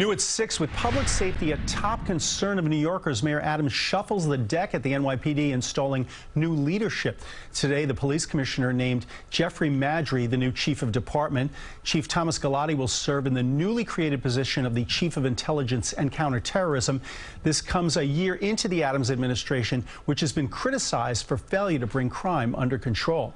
New at 6 with public safety a top concern of New Yorkers, Mayor Adams shuffles the deck at the NYPD installing new leadership. Today, the police commissioner named Jeffrey Maddrey the new chief of department. Chief Thomas Galati will serve in the newly created position of the chief of intelligence and counterterrorism. This comes a year into the Adams administration, which has been criticized for failure to bring crime under control.